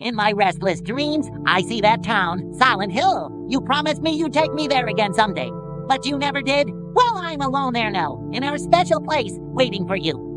In my restless dreams, I see that town, Silent Hill. You promised me you'd take me there again someday, but you never did. Well, I'm alone there now, in our special place, waiting for you.